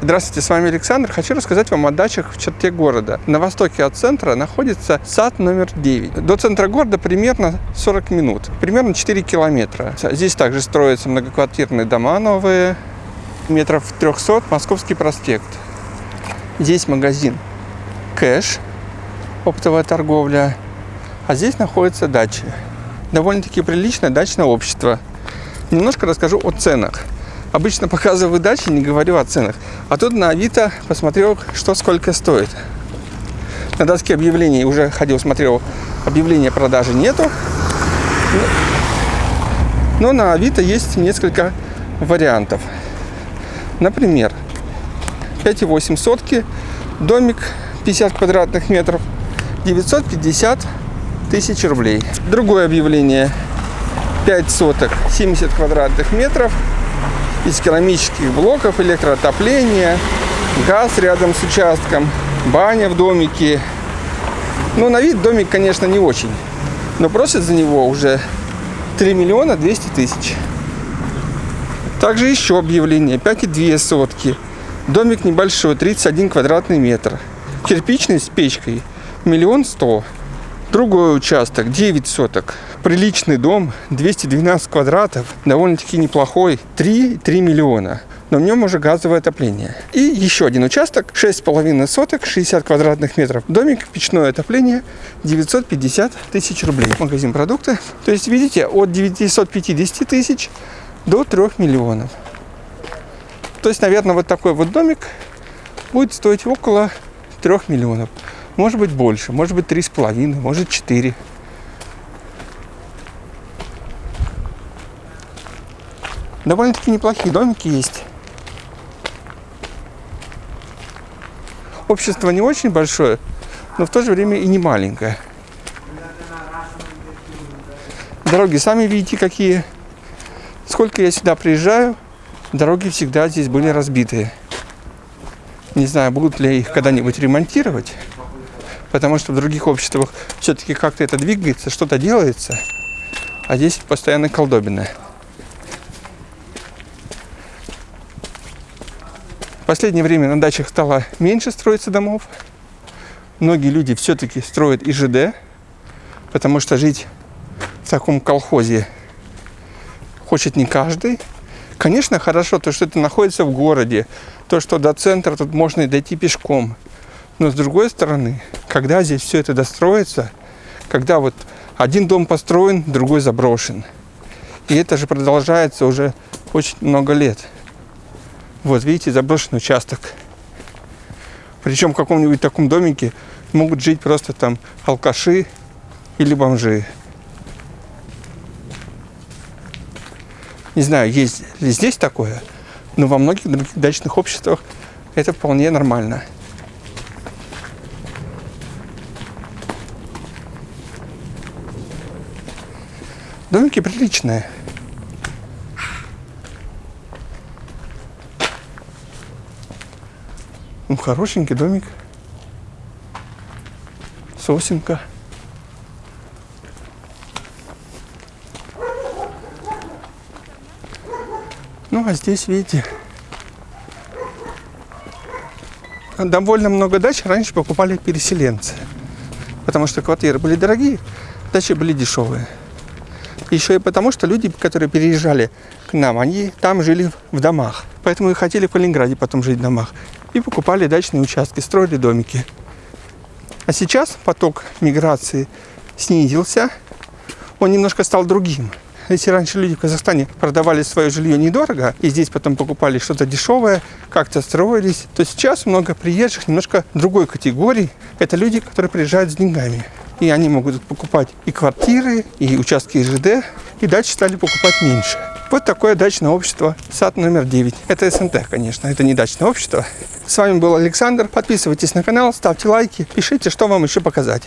Здравствуйте, с вами Александр. Хочу рассказать вам о дачах в черте города. На востоке от центра находится сад номер 9. До центра города примерно 40 минут, примерно 4 километра. Здесь также строятся многоквартирные дома новые, метров 300, Московский проспект. Здесь магазин Кэш, оптовая торговля, а здесь находится дача. Довольно-таки приличное дачное общество. Немножко расскажу о ценах. Обычно показываю дачи, не говорю о ценах. А тут на Авито посмотрел, что сколько стоит. На доске объявлений уже ходил, смотрел, объявления продажи нету. Но на Авито есть несколько вариантов. Например, 5,8 сотки, домик 50 квадратных метров, 950 тысяч рублей. Другое объявление, 5 соток, 70 квадратных метров, из керамических блоков, электроотопление, газ рядом с участком, баня в домике. Ну, на вид домик, конечно, не очень, но просят за него уже 3 миллиона 200 тысяч. Также еще объявление, 5,2 сотки. Домик небольшой, 31 квадратный метр. Кирпичный с печкой, миллион сто. Другой участок, 9 соток. Приличный дом, 212 квадратов, довольно-таки неплохой, 3,3 миллиона. Но в нем уже газовое отопление. И еще один участок, 6,5 соток, 60 квадратных метров. Домик, печное отопление, 950 тысяч рублей. Магазин продукты. То есть, видите, от 950 тысяч до 3 миллионов. То есть, наверное, вот такой вот домик будет стоить около 3 миллионов. Может быть больше, может быть три с половиной, может четыре. Довольно-таки неплохие домики есть. Общество не очень большое, но в то же время и не маленькое. Дороги сами видите какие. Сколько я сюда приезжаю, дороги всегда здесь были разбитые. Не знаю, будут ли их когда-нибудь ремонтировать потому что в других обществах все-таки как-то это двигается, что-то делается, а здесь постоянно колдобина. Последнее время на дачах стало меньше строиться домов. Многие люди все-таки строят ИЖД, потому что жить в таком колхозе хочет не каждый. Конечно, хорошо то, что это находится в городе, то, что до центра тут можно и дойти пешком – но с другой стороны, когда здесь все это достроится, когда вот один дом построен, другой заброшен. И это же продолжается уже очень много лет. Вот видите, заброшенный участок. Причем в каком-нибудь таком домике могут жить просто там алкаши или бомжи. Не знаю, есть ли здесь такое, но во многих других дачных обществах это вполне нормально. Домики приличные. Ну, хорошенький домик. Сосенка. Ну, а здесь, видите, довольно много дач раньше покупали переселенцы. Потому что квартиры были дорогие, дачи были дешевые. Еще и потому, что люди, которые переезжали к нам, они там жили в домах. Поэтому и хотели в Калининграде потом жить в домах. И покупали дачные участки, строили домики. А сейчас поток миграции снизился. Он немножко стал другим. Если раньше люди в Казахстане продавали свое жилье недорого, и здесь потом покупали что-то дешевое, как-то строились, то сейчас много приезжих немножко другой категории. Это люди, которые приезжают с деньгами. И они могут покупать и квартиры, и участки ЖД, и дальше стали покупать меньше. Вот такое дачное общество, сад номер 9. Это СНТ, конечно, это не дачное общество. С вами был Александр. Подписывайтесь на канал, ставьте лайки, пишите, что вам еще показать.